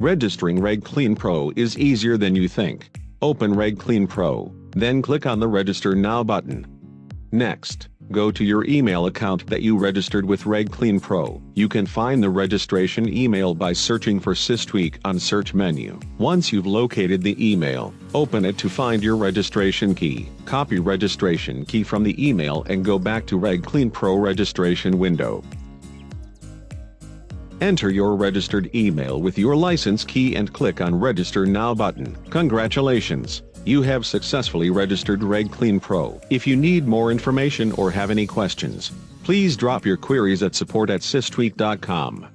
Registering RegClean Pro is easier than you think. Open RegClean Pro, then click on the Register Now button. Next, go to your email account that you registered with RegClean Pro. You can find the registration email by searching for SysTweak on search menu. Once you've located the email, open it to find your registration key. Copy registration key from the email and go back to RegClean Pro registration window. Enter your registered email with your license key and click on Register Now button. Congratulations! You have successfully registered RegClean Pro. If you need more information or have any questions, please drop your queries at support at systweak.com.